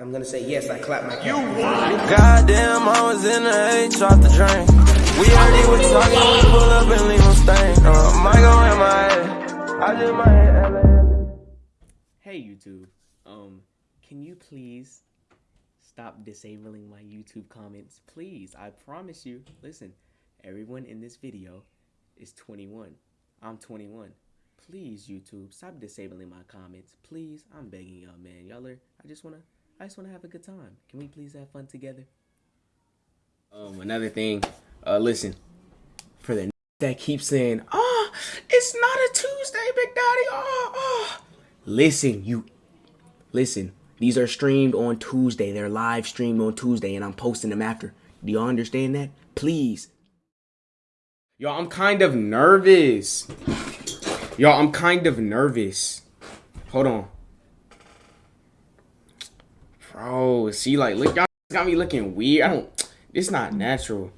I'm gonna say yes, I clap my You Goddamn, I was in the H off the drain. We already was talking, we pull up and leave them stain. Uh, my go in my head. I just my head. Hey YouTube, um, can you please stop disabling my YouTube comments? Please, I promise you. Listen, everyone in this video is 21. I'm 21. Please, YouTube, stop disabling my comments. Please, I'm begging y'all, man. Y'all are, I just wanna, I just wanna have a good time. Can we please have fun together? Um, another thing, uh, listen, for the that keeps saying, oh, it's not a Tuesday, Big Daddy, oh, oh. Listen, you, listen, these are streamed on Tuesday. They're live streamed on Tuesday, and I'm posting them after. Do y'all understand that? Please. Y'all, I'm kind of nervous. Y'all, I'm kind of nervous. Hold on. Bro, see, like, look, y'all got me looking weird. I don't, it's not natural.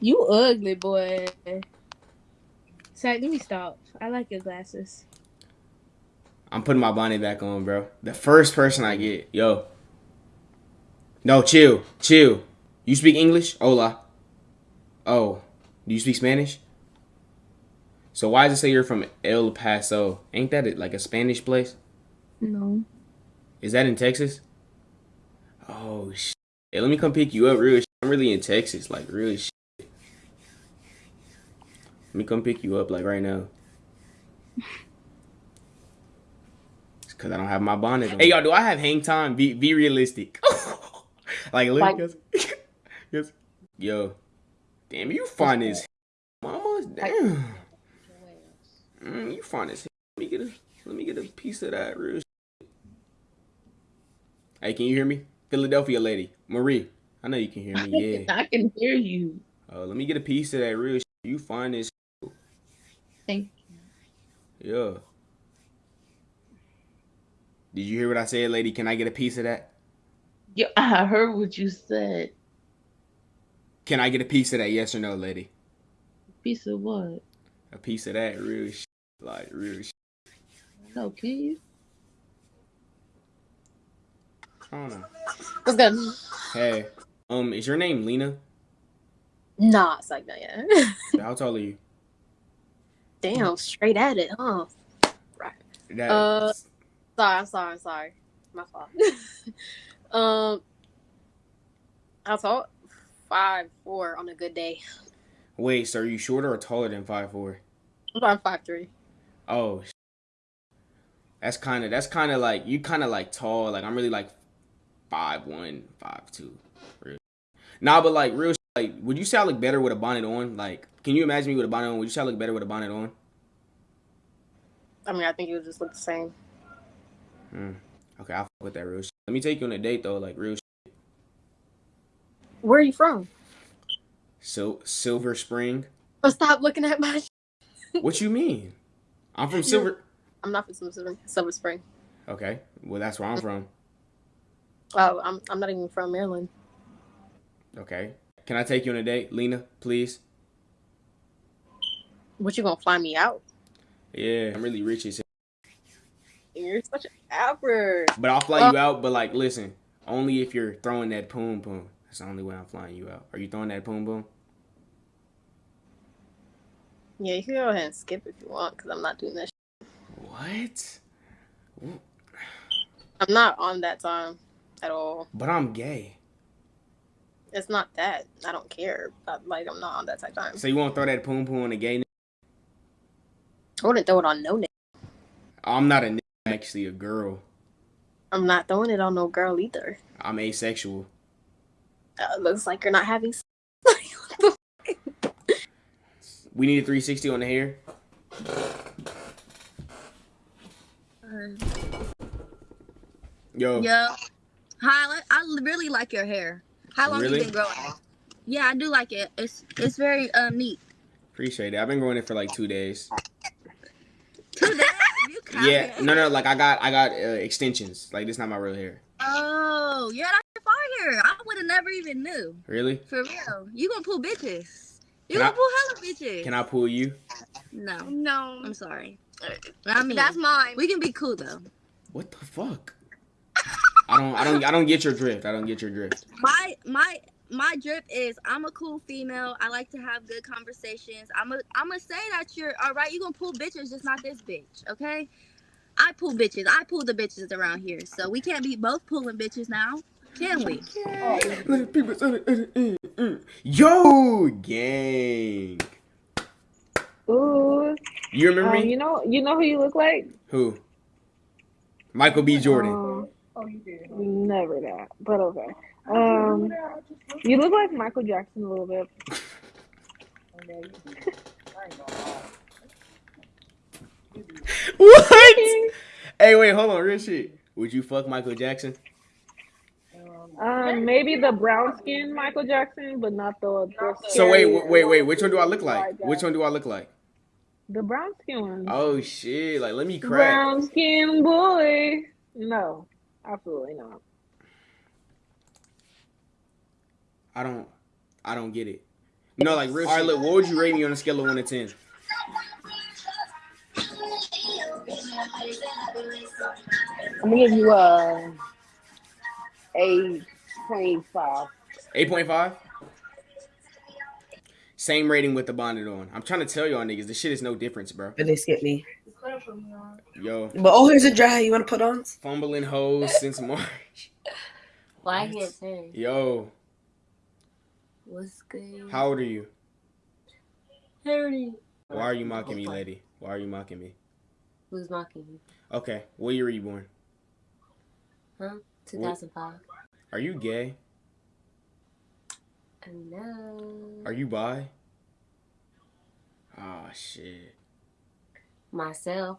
You ugly boy. Sorry, let me stop. I like your glasses. I'm putting my bonnet back on, bro. The first person I get, yo. No, chill, chill. You speak English? Hola. Oh, do you speak Spanish? So why does it say you're from El Paso? Ain't that like a Spanish place? No. Is that in Texas? Oh shit. Hey, let me come pick you up real shit. I'm really in Texas, like really shit. Let me come pick you up like right now. It's cause I don't have my bonnet on. Hey y'all, do I have hang time? Be be realistic. like look yes. yes. Yo. Damn, you fine as mama. Damn. Mm, you fine as Let me get a let me get a piece of that real shit. Hey, can you hear me? Philadelphia lady. Marie. I know you can hear me, yeah. I can hear you. Uh, let me get a piece of that real shit. You fine as Thank Yeah. Did you hear what I said, lady? Can I get a piece of that? you. I heard what you said. Can I get a piece of that? Yes or no, lady? A Piece of what? A piece of that real shit. Like real shit. No, can you? I don't know. What's good? Hey, um, is your name Lena? Nah, it's like that, yeah. How tall are you? Damn, straight at it, huh? That, Uh, Sorry, I'm sorry, I'm sorry. My fault. um, I'll talk five four on a good day. wait, so are you shorter or taller than five four? I'm five three. Oh, that's kind of that's kind of like you kind of like tall. Like I'm really like five one, five two. Real. Nah, but like real. sh- Like, would you say I look better with a bonnet on? Like, can you imagine me with a bonnet on? Would you say I look better with a bonnet on? I mean, I think it would just look the same. Hmm. Okay, I'll with that real. sh- Let me take you on a date though. Like real. Where are you from? So Silver Spring. Oh, stop looking at my. What you mean? I'm from Silver. I'm not from Silver, Silver Spring. Okay, well that's where I'm from. Oh, I'm I'm not even from Maryland. Okay, can I take you on a date, Lena? Please. What you gonna fly me out? Yeah, I'm really rich as. You're such an average. But I'll fly you out. But like, listen, only if you're throwing that poom poom. That's the only way I'm flying you out. Are you throwing that poom poom? Yeah, you can go ahead and skip if you want, because I'm not doing that. Shit. What? I'm not on that time at all. But I'm gay. It's not that. I don't care. But, like, I'm not on that type of time. So you won't throw that poom poom on a gay? n- I wouldn't throw it on no nigga. I'm not a nigga, I'm actually a girl. I'm not throwing it on no girl either. I'm asexual. Uh, looks like you're not having. sex. We need a 360 on the hair. Yo. Yeah. Hi, I I really like your hair. How long Really? you been growing it? Yeah, I do like it. It's it's very um neat. Appreciate it. I've been growing it for like two days. Two days? Yeah, no, no, like I got, I got uh, extensions. Like this not my real hair. Oh, yeah, that's fire. I would have never even knew. Really? For real. You gonna pull bitches. You Can gonna pull hella bitches. Can I pull you? No. No, I'm sorry. I mean that's mine. we can be cool though. What the fuck? I don't I don't I don't get your drift. I don't get your drift. My my my drip is I'm a cool female. I like to have good conversations. I'm a I'm gonna say that you're all right. You gonna pull bitches, just not this bitch, okay? I pull bitches. I pull the bitches around here, so we can't be both pulling bitches now, can we? Yo, gang. Ooh. You remember Um, me? you know, you know who you look like? Who? Michael B. Jordan. Um, never that, but okay. Um, you look like Michael Jackson a little bit. what? hey, wait, hold on, real shit. Would you fuck Michael Jackson? Um, maybe the brown skin Michael Jackson, but not the. the So wait, wait, wait, wait. Which one do I look like? Which one do I look like? The brown skin one. Oh shit! Like, let me crack. Brown skin boy. No, absolutely not. I don't, I don't get it. No, like real. All right, look. What would you rate me on a scale of one to ten? I'm gonna give you uh, a a point five. Eight point five. Same rating with the bonnet on. I'm trying to tell y'all niggas, this shit is no difference, bro. But they skip me. Yo, But oh, here's a dry. You want to put on? fumbling hoes since March. Why can't say? Yo, What's good? how old are you? Thirty. Why are you mocking me, lady? Why are you mocking me? Who's mocking you? Okay, what year were you born? Huh? 2005. Are you gay? No. Are you bi? Oh shit. Myself.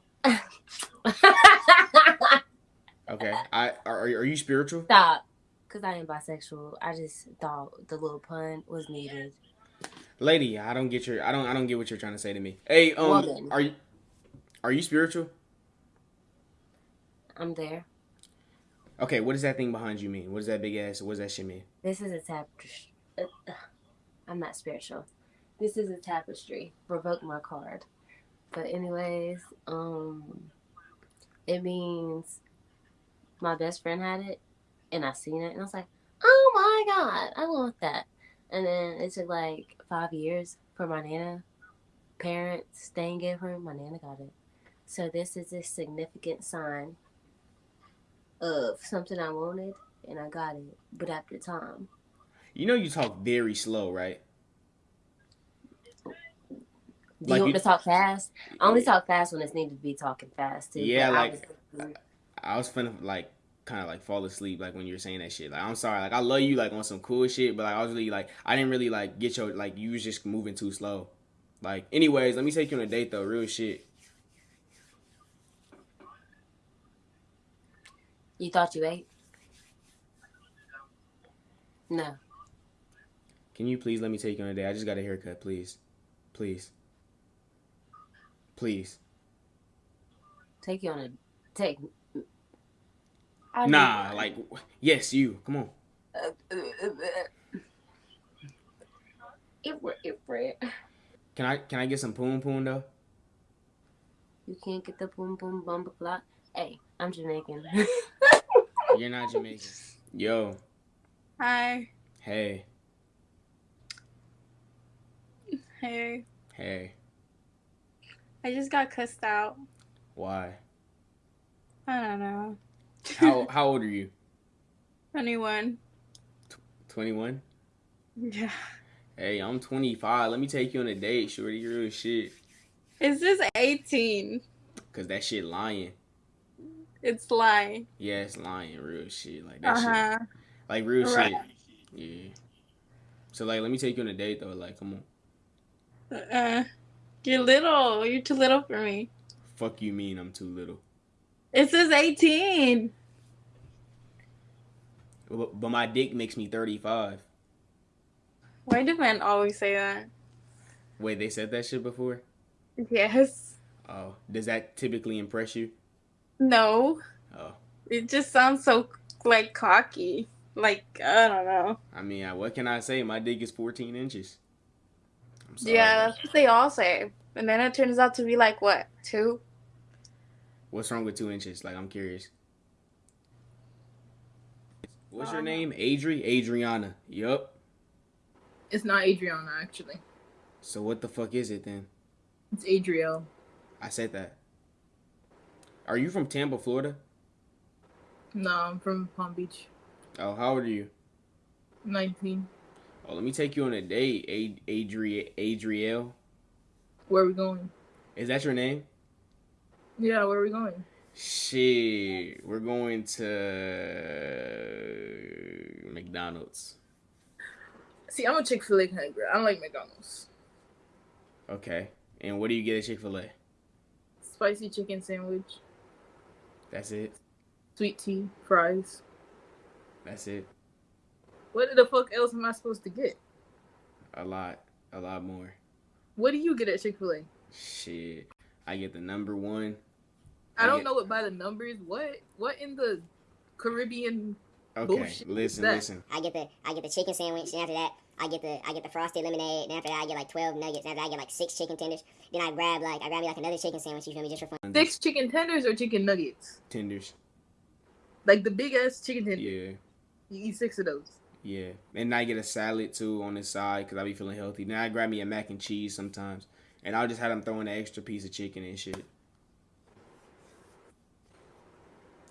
Okay, I are, are you spiritual? Stop. Because I am bisexual. I just thought the little pun was needed. Lady, I don't get your I don't I don't get what you're trying to say to me. Hey, um are you are you spiritual? I'm there. Okay, what does that thing behind you mean? What does that big ass what does that shit mean? This is a tapestry. Uh, I'm not spiritual. This is a tapestry. Revoke my card. But anyways, um, it means my best friend had it, and I seen it, and I was like, oh my god, I want that. And then it took like five years for my nana parents staying give her. My nana got it. So this is a significant sign of something I wanted, and I got it. But after time. You know you talk very slow, right? Do Like you want you- to talk fast? I only talk fast when it's needed to be talking fast too. Yeah, but I like- was- I was finna like kind of like fall asleep like when you were saying that shit. Like I'm sorry, like I love you like on some cool shit, but like I was really like I didn't really like get your like you was just moving too slow. Like anyways, let me take you on a date though, real shit. you thought you ate? No. Can you please let me take you on a date? I just got a haircut, please. Please. Please. Take you on a take. I Nah, do- like yes, you. Come on. It it it. Can I can I get some poon poon though? You can't get the boom boom bumper clock. Hey, I'm Jamaican. You're not Jamaican. Yo, Hi. hey, Hey. hey. I just got cussed out. Why? I don't know. How how old are you? Anyone? Twenty one. Yeah. Hey, I'm 25. Let me take you on a date, shorty. Real shit. It's just 18. Cause that shit lying. It's lying. Yeah, it's lying. Real shit. Like that Uh shit. Like real Right. shit. Yeah. So like, let me take you on a date though. Like, come on. Uh, you're little. You're too little for me. Fuck you mean I'm too little. It says 18. But, my dick makes me 35. Why do men always say that? Wait, they said that shit before? Yes. Oh, does that typically impress you? No. Oh, It just sounds so like cocky. Like I don't know. I mean, what can I say? My dick is 14 inches. I'm sorry. Yeah, that's what they all say. And then it turns out to be like what two? What's wrong with two inches? Like, I'm curious. What's your name? Adri? Adriana. Yup. It's not Adriana, actually. So what the fuck is it then? It's Adriel. I said that. Are you from Tampa, Florida? No, I'm from Palm Beach. Oh, how old are you? 19. Oh, let me take you on a date, Ad- Adri Adriel. Where are we going? Is that your name? Yeah, where are we going? Shit, we're going to McDonald's. See, I'm a Chick fil A kind of girl. I don't like McDonald's. Okay. And what do you get at Chick Fil A? Spicy chicken sandwich, That's it. sweet tea, fries. That's it. What the fuck else am I supposed to get? A lot, a lot more. What do you get at Chick fil A? Shit, I get the number one. I I don't get- know what by the numbers. What? What in the Caribbean? Okay, Bullshit. listen, That- listen. I get the I get the chicken sandwich, and after that, I get the I get the frosted lemonade, and after that, I get like twelve nuggets, and after that, I get like six chicken tenders. Then I grab like I grab me like another chicken sandwich, you feel me, just for fun. Six chicken tenders or chicken nuggets? tenders. Like the big ass chicken tenders. Yeah, You eat six of those. Yeah. And I get a salad too on the side because I be feeling healthy. Now I grab me a mac and cheese sometimes, and I'll just have them throwing an extra piece of chicken and shit.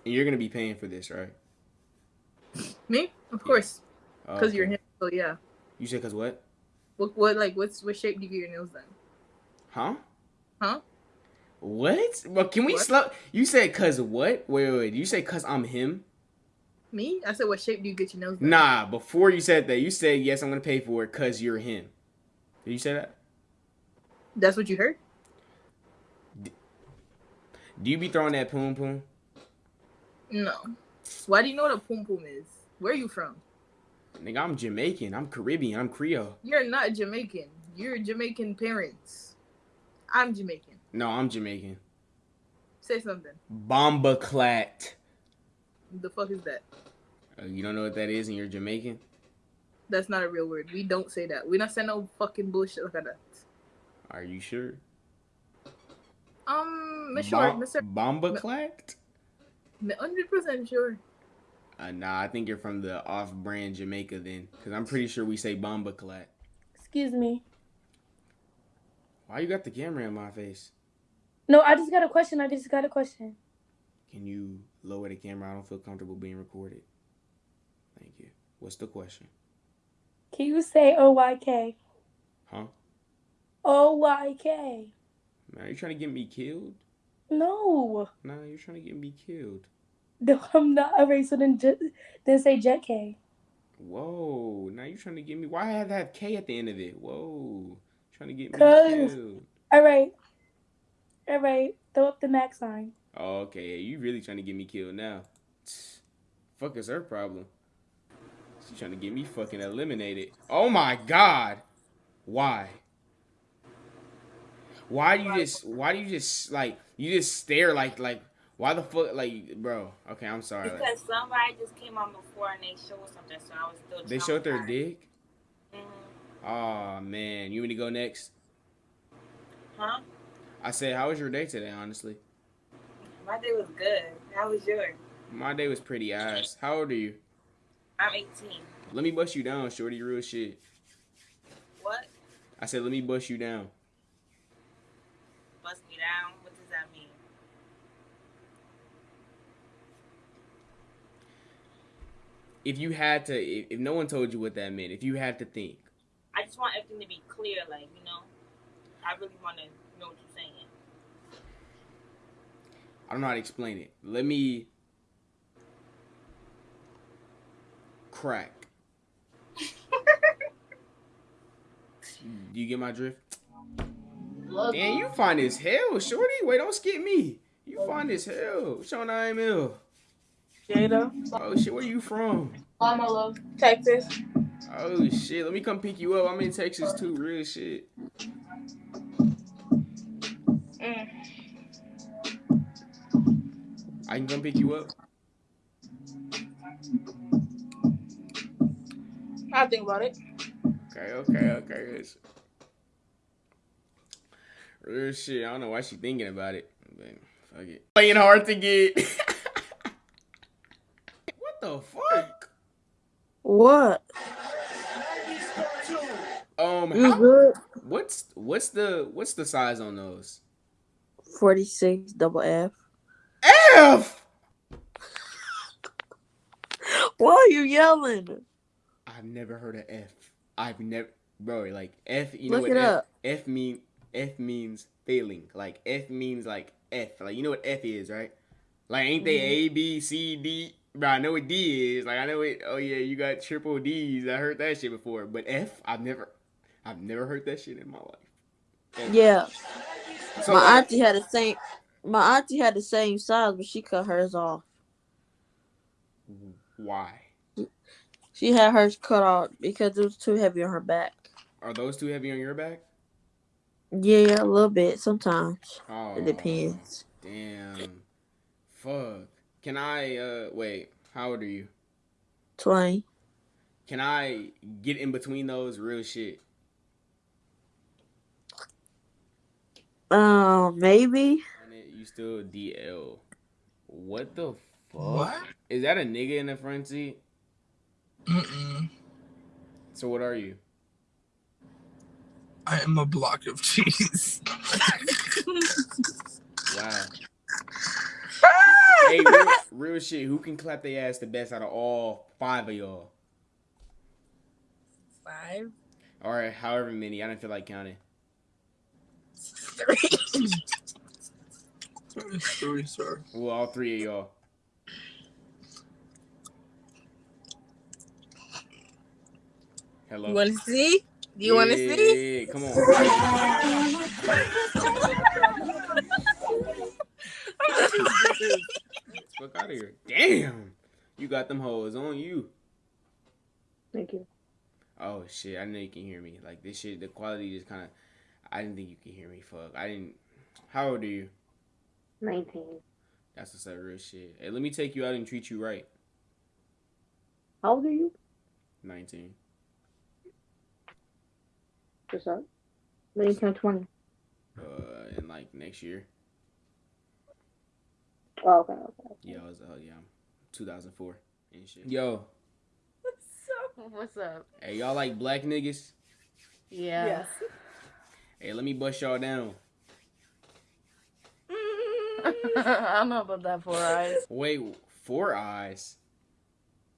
And you're gonna be paying for this, right? Me? Of course, Oh, because you're okay. him. So yeah. You said cause what? What? What? Like, what's what shape do you get your nails done? Huh? Huh? What? Well, can we What? slow? You said cause what? Wait, wait, wait. You say cause I'm him? Me? I said, what shape do you get your nose? done? Nah. Before you said that, you said yes. I'm gonna pay for it cause you're him. Did you say that? That's what you heard. Do you be throwing that poom poom? No. Why do you know what a pum pum is? Where are you from? Nigga, I'm Jamaican. I'm Caribbean. I'm Creole. You're not Jamaican. You're Jamaican parents. I'm Jamaican. No, I'm Jamaican. Say something. Bomba clat. The fuck is that? Uh, you don't know what that is, and you're Jamaican. That's not a real word. We don't say that. We not say no fucking bullshit like that. Are you sure? Um, Miss Short, Bom- Mister, Bomba clat? hundred percent sure. Uh, nah, I think you're from the off-brand Jamaica then, because I'm pretty sure we say bomba clat. Excuse me. Why you got the camera in my face? No, I just got a question. I just got a question. Can you lower the camera? I don't feel comfortable being recorded. Thank you. What's the question? Can you say O Y K? Huh? O Y K. Man, are you trying to get me killed? No. Nah, you're trying to get me killed. No, I'm not. Alright, so then, ju- then say Jet K. Whoa, now you're trying to get me. Why I have to have K at the end of it? Whoa, trying to get me killed. Alright. Alright. Throw up the max sign. Okay, you really trying to get me killed now? Fuck is her problem? She's trying to get me fucking eliminated. Oh my god, why? Why do you just? Why do you just like? You just stare like like. Why the fuck like, bro? Okay, I'm sorry. like, Because somebody just came on before and they showed something, so I was still. they showed their dick. Mhm. Oh man, you want to go next? Huh? I said, how was your day today? Honestly, My day was good. How was yours? my day was pretty ass. How old are you? I'm 18. Let me bust you down, shorty. Real shit. What? I said, let me bust you down. Bust me down? What does that mean? If you had to, if, if no one told you what that meant, if you had to think, I just want everything to be clear, like, you know? I really want to know what you're saying. I don't know how to explain it. Let me crack. Do you get my drift? Damn, you fine as hell, shorty. Wait, don't skip me. You fine as hell. What's your name, Ill? Jada. Oh shit, where are you from? Hi, my love. Texas. Oh shit, let me come pick you up. I'm in Texas too, real shit. Mm. I can come pick you up. I'll think about it. Okay, okay, okay. It's- Real shit. I don't know why she thinking about it. But fuck it. Playing hard to get. what the fuck? What? Um, how, what's what's the what's the size on those? 46 double F. F. Why are you yelling? I've never heard of F. I've never, bro. Like F. You know what F, up. F mean? F means failing. Like F means like F. Like you know what F is, right? Like ain't they Mm-hmm. A B C D? Bro, I know what D is. Like I know it. Oh yeah, you got triple D's. I heard that shit before. But F, I've never, I've never heard that shit in my life. F. Yeah. So my auntie had the same my auntie had the same size, but she cut hers off. why She had hers cut off because it was too heavy on her back. are those too heavy on your back? Yeah, a little bit sometimes. Oh, It depends. Damn. Fuck. Can I? uh Wait. How old are you? Twain. Can I get in between those real shit? Um, maybe. And it- You still DL. What the fuck? What? Is that a nigga in the front seat? Mm-mm. So what are you? I am a block of cheese. Wow. hey, real, real shit. Who can clap their ass the best out of all five of y'all? Five. All right, however many. I don't feel like counting. It's three, sir. Well, all three of y'all. Hello. You want to see? Do you want to Yeah, see? Come on. Fuck out of here. Damn. You got them hoes on you. Thank you. Oh shit, I know you can hear me. Like this shit, the quality just kind of. I didn't think you could hear me. Fuck, I didn't. How old are you? 19. That's what's that real shit. Hey, let me take you out and treat you right. How old are you? Nineteen. What's up? 19 or 20. Uh, in like next year. Oh, okay, okay. Yeah, I was. Uh, yeah, 2004 and shit. Yo, What's up? What's up? hey, y'all like black niggas? Yeah. Yes. Hey, let me bust y'all down. I don't know about that four eyes. Wait, four eyes.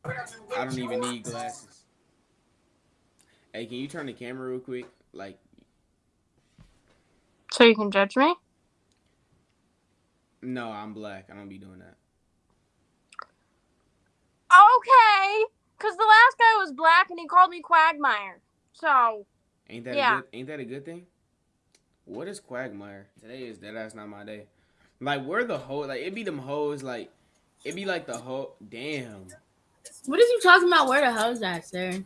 I don't even need glasses. Hey, can you turn the camera real quick? Like, So you can judge me? no, I'm black. I don't be doing that. Okay. Because the last guy was black and he called me Quagmire. So, Ain't that Yeah. a good? Ain't that a good thing? What is Quagmire? Today is that. That's not my day. Like, where the hoe? Like, it'd be them hoes. Like, it'd be like the hoe. Damn. What is you talking about? Where the hoes at, sir?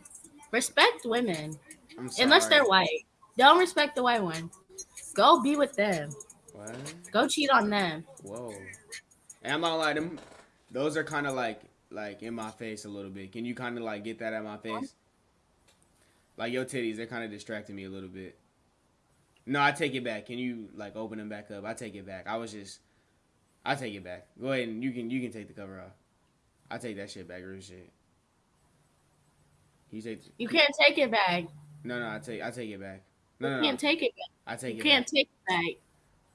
Respect women, I'm unless they're white. Don't respect the white one. Go be with them. What? Go cheat on them. Whoa. And I'm not gonna them those are kind of like like in my face a little bit. Can you kind of like get that at my face? Like your titties, they're kind of distracting me a little bit. No, I take it back. Can you like open them back up? I take it back. I was just, I take it back. Go ahead and you can you can take the cover off. I take that shit back, real shit. You take You can't take it back. no no I take I take it back. No no You no. can't take it back. I take You it can't back. take it back.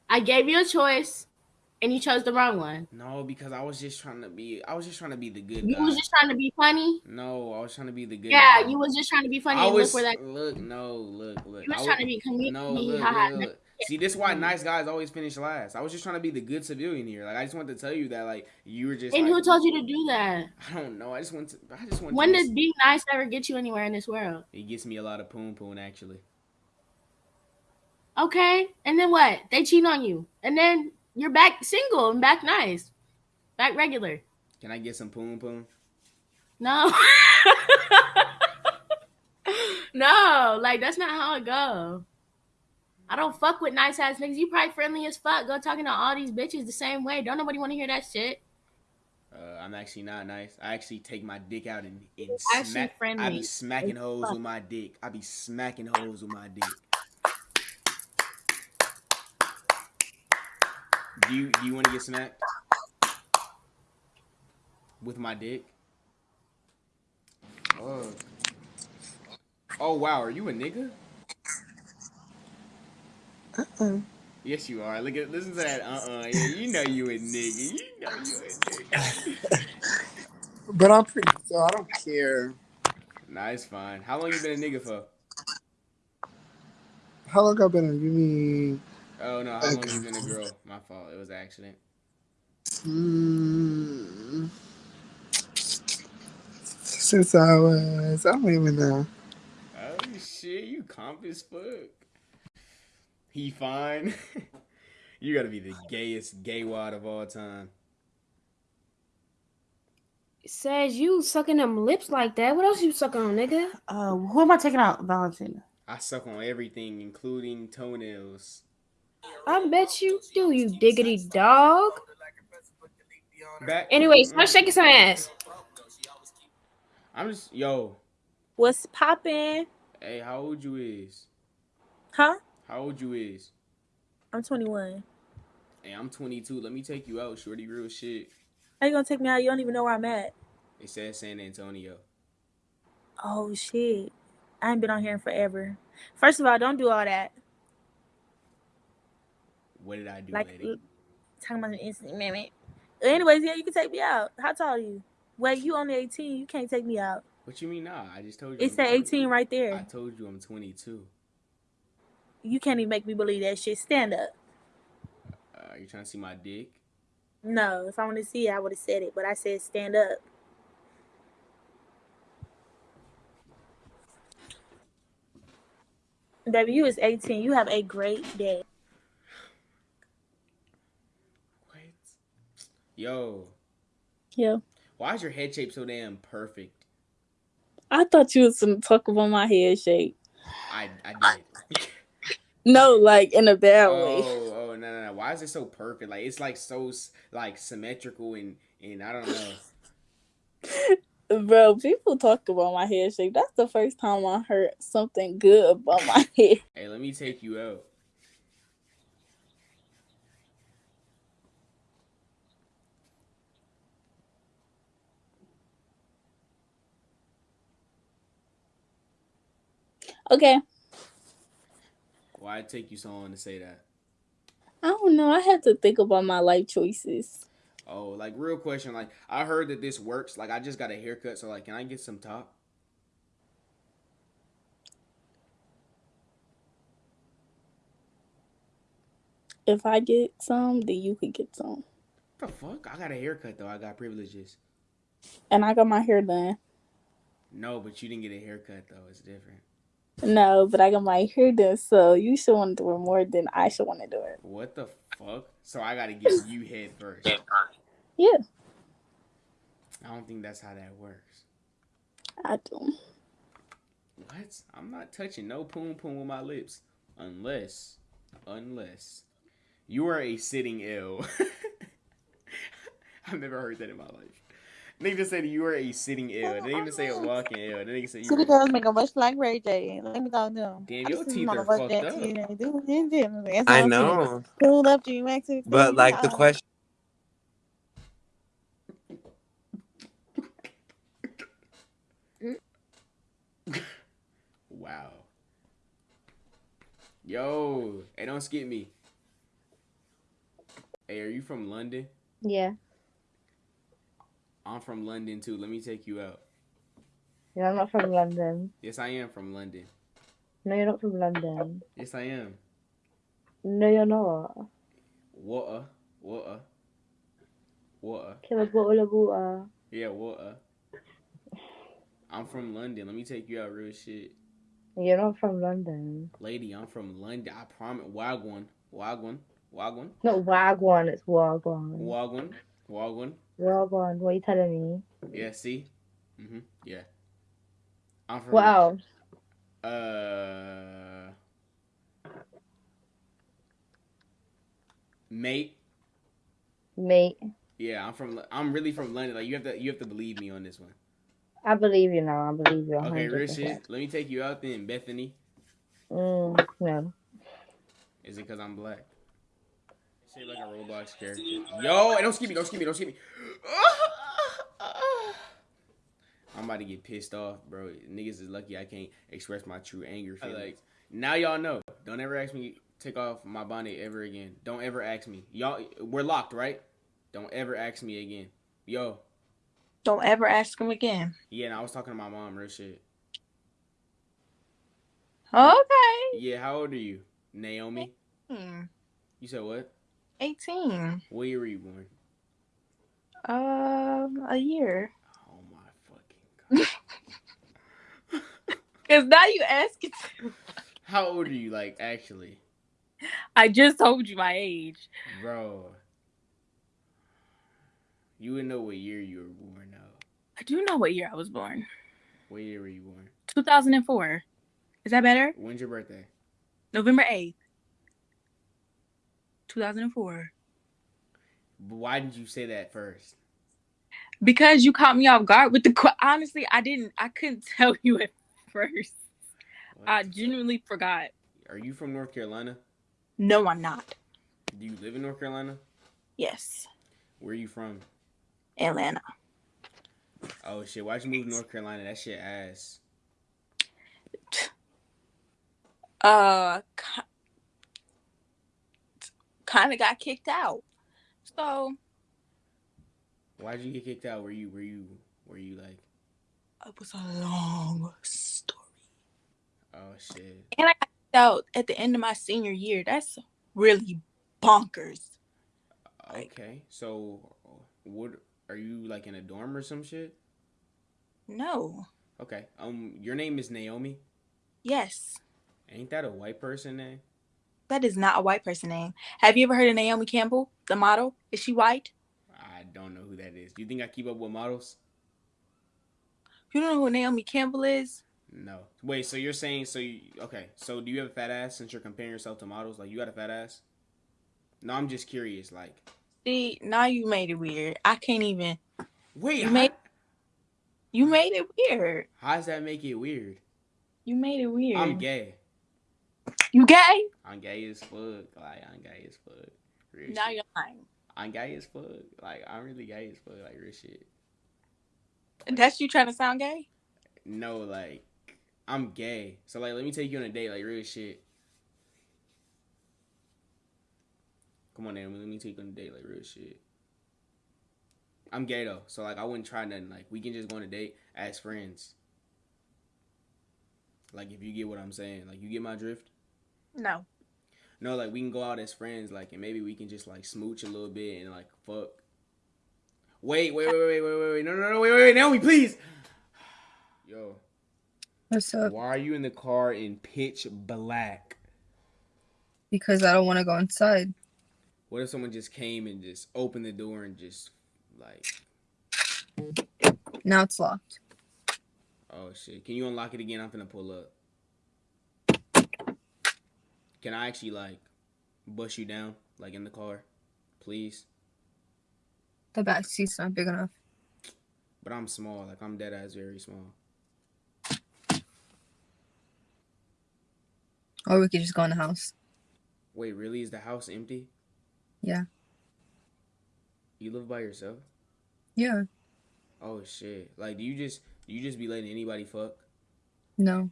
I gave you a choice, and you chose the wrong one. No, because I was just trying to be. I was just trying to be the good You guy. was just trying to be funny. No, I was trying to be the good. Yeah, guy. you was just trying to be funny. I and was look where that. look no look look. You was I trying to be comedic. No look, look, look. See, this is why mm. nice guys always finish last. I was just trying to be the good civilian here. Like I just wanted to tell you that like you were just. And like, who told you to do that? I don't know. I just want to. I just want. When to does being nice ever get you anywhere in this world? It gets me a lot of poon poon actually. Okay, and then what? They cheat on you, and then you're back single and back nice, back regular. Can I get some poon poon? No, no, like that's not how it go. I don't fuck with nice ass niggas. You probably friendly as fuck. Go talking to all these bitches the same way. Don't nobody want to hear that shit. Uh, I'm actually not nice. I actually take my dick out and, and Actually smack. I friendly be smacking as hoes fuck. with my dick. I be smacking hoes with my dick. Do you do you want to get smacked with my dick? fuck? Oh wow, are you a nigga? Uh-uh. Yes, you are. Look at listen to that. Uh uh Yeah, you know you a nigga. You know you a nigga. But I'm pretty, so I don't care. nah, it's fine. How long you been a nigga for? How long I been? A, You mean? Oh no, how long you been a girl? My fault. It was an accident. Mm, since I was, I don't even know. Oh shit, you comp as fuck. He fine. you gotta be the gayest gay wad of all time. Says you sucking them lips like that. What else you sucking on, nigga? Uh, who am I taking out? Valentina. I suck on everything, including toenails. I bet you do, you diggity dog. Back. Anyways, stop shaking some ass. I'm just yo. What's poppin'? Hey, how old you is? Huh? How old you is? I'm 21. Hey, I'm 22. Let me take you out, shorty. Real shit. How you gonna take me out? You don't even know where I'm at. It says San Antonio. Oh shit. I ain't been on here in forever. First of all, don't do all that. What did I do, Like lady? talking about an instant minute. Anyways, yeah, you can take me out. How tall are you? Wait, you only 18. You can't take me out. What you mean, nah? I just told you. It I'm said 18 right there. I told you I'm 22. You can't even make me believe that shit. Stand up. Uh, you trying to see my dick? No, if I wanted to see it, I would have said it, but I said stand up. Baby, you is 18. You have a great day. Yo, Yeah. why is your head shape so damn perfect? I thought you was gonna talk about my head shape. I I did. No, like in a bad oh, way. Oh, oh, no, no, no. Why is it so perfect? Like it's like so like symmetrical and and I don't know. Bro, people talk about my head shape. That's the first time I heard something good about my head. Hey, let me take you out. Okay. Why it take you so long to say that? I don't know. I had to think about my life choices. Oh, like real question. Like I heard that this works. Like I just got a haircut, so like, can I get some top? If I get some, then you could get some. The fuck? I got a haircut though. I got privileges. And I got my hair done. No, but you didn't get a haircut though. It's different. No, but I got my hair done, so you should want to do it more than I should want to do it. What the fuck? So I gotta give you head first. Yeah, I don't think that's how that works. I don't. What? I'm not touching no poom poom with my lips. Unless, unless you are a sitting ill. I've never heard that in my life. Nigga just said you were a sitting ill. They didn't even say a walking ill. They nigga said you City were. girls make a much like Ray J. Let me talk to them. Damn, your teeth are fucked up. know. I That's what I'm know. saying. Pulled up to you, Max. But like the question Wow. Yo, hey, don't skip me. Hey, are you from London? Yeah. I'm from London too. Let me take you out. Yeah, I'm not from London. Yes, I am from London. No, you're not from London. Yes, I am. No, you're not. Water, water, water. Kill a bottle of water. Yeah, water. I'm from London. Let me take you out, real shit. You're not from London. Lady, I'm from London. I promise. Wagwan, wagwan, wagwan, Not Wagwan, it's Wagwan. wagwan, wagwan. Wagwan, what are you telling me? Yeah, see? Mm-hmm. Yeah. I'm from. What else? Uh. Mate. Mate, Yeah, I'm from. I'm really from London. Like you have to. You have to believe me on this one. I believe you now. I believe you. Okay, real 100%. shit. Let me take you out then, Bethany. Mm, no. Is it because I'm black? Shit like a Roblox character. Yo, hey, don't skip me, don't skip me, don't skip me. I'm about about to get pissed off, bro. Niggas is lucky I can't express my true anger feelings. Like now y'all know. Don't ever ask me take off my bonnet ever again. Don't ever ask me. Y'all we're locked, right? Don't ever ask me again. Yo. Don't ever ask him again. Yeah, and I was talking to my mom, real shit. Okay. Yeah, how old are you? Naomi? Hmm. You said what? 18. What year were you born? Um, a year. Oh my fucking god. Cause now you asking. How old are you, like, actually? I just told you my age. Bro. You would know what year you were born now. I do know what year I was born. What year were you born? 2004. Is that better? When's your birthday? November 8th. 2004. Why didn't you say that first? Because you caught me off guard with the honestly, I didn't I couldn't tell you at first. I genuinely forgot. Are you from North Carolina? No, I'm not. Do you live in North Carolina? Yes. Where are you from? Atlanta. Oh shit, why'd you move to North Carolina? That shit ass. Uh kind of got kicked out. So, Why'd you get kicked out? Were you were you were you like it was a long story. oh shit. And I got kicked out at the end of my senior year. That's really bonkers. Okay. So what are you like in a dorm or some shit? No. Okay. Um your name is Naomi? Yes. Ain't that a white person name? That is not a white person name. Have you ever heard of Naomi Campbell, the model? Is she white? I don't know who that is. Do you think I keep up with models? You don't know who Naomi Campbell is? No. Wait, so you're saying so you okay, so do you have a fat ass since you're comparing yourself to models? Like you got a fat ass? No, I'm just curious, like See, now you made it weird. I can't even. Wait, you made you made it weird. how does that make it weird? You made it weird. I'm gay. You gay? I'm gay as fuck. Like I'm gay as fuck. Real Now shit. you're lying. I'm gay as fuck. Like I'm really gay as fuck. Like real shit. That's you trying to sound gay? No, like I'm gay. So like, let me take you on a date. Like real shit. Come on, Naomi. Let me take you on a date. Like real shit. I'm gay though, so like I wouldn't try nothing. Like we can just go on a date as friends. Like if you get what I'm saying, like you get my drift. No. No, like we can go out as friends, like, and maybe we can just like smooch a little bit and like fuck. Wait, wait, wait, wait, wait, wait, wait, no, no, no, wait, wait, wait, Naomi, please. Yo, What's up? why are you in the car in pitch black? Because I don't want to go inside. What if someone just came and just opened the door and just like, Now it's locked. oh shit, can you unlock it again? I'm finna pull up. Can I actually like bust you down like in the car, please? The back seat's not big enough. But I'm small, like I'm dead ass very small. Or we could just go in the house. Wait, really? Is the house empty? Yeah. You live by yourself? Yeah. Oh shit! Like, do you just do you just be letting anybody fuck? No.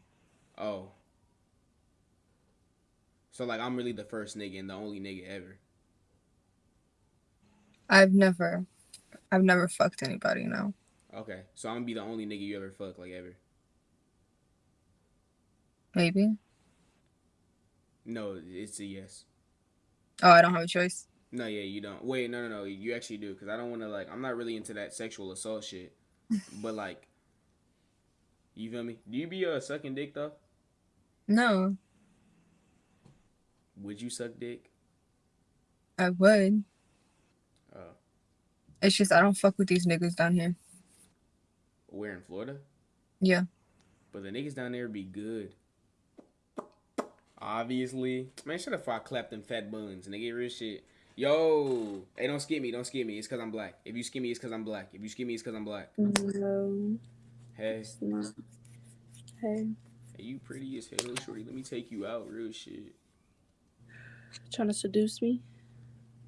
Oh. So like, I'm really the first nigga and the only nigga ever. I've never I've never fucked anybody, no. Okay, so I'm gonna be the only nigga you ever fuck like ever. Maybe. No, it's a yes. Oh, I don't have a choice. No, yeah, you don't. Wait, no, no, no. You actually do, cause I don't want to like. I'm not really into that sexual assault shit. but like, you feel me? Do you be uh sucking dick though? No. Would you suck dick? I would. Uh, It's just I don't fuck with these niggas down here. where are in Florida? Yeah. But the niggas down there be good. Obviously. Man, shut up before I clap them fat buns. Nigga, real shit. Yo. Hey, don't skip me. Don't skip me. It's because I'm black. If you skip me, it's because I'm black. If you skip me, it's because I'm black. No, Hey. Hey, Hey, you pretty as hell, shorty. Let me take you out. Real shit. Trying to seduce me?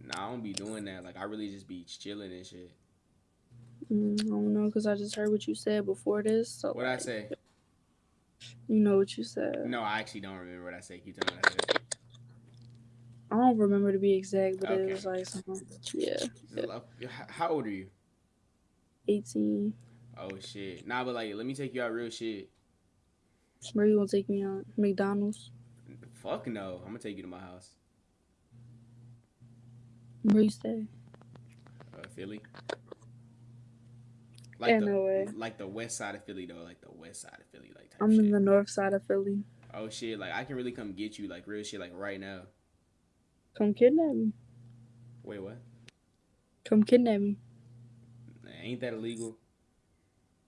Nah, I don't be doing that. Like, I really just be chilling and shit. Mm, I don't know because I just heard what you said before this. So What I say? you know what you said. No, I actually don't remember what I said. Keep telling me what I said. I don't remember to be exact, but Okay. it was like something. Yeah, Hello? How old are you? eighteen. Oh shit. Nah, but like, let me take you out real shit. Where you gonna take me out? McDonald's. Fuck no. I'm gonna take you to my house. Where you stay? Uh, Philly. Yeah, the, no way. Like the west side of Philly though, like the west side of Philly, like. Type I'm in the north side of Philly. Oh shit! Like I can really come get you, like real shit, like right now. Come kidnap me. Wait, what? Come kidnap me. Ain't that illegal?